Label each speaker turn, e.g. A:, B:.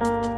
A: Bye.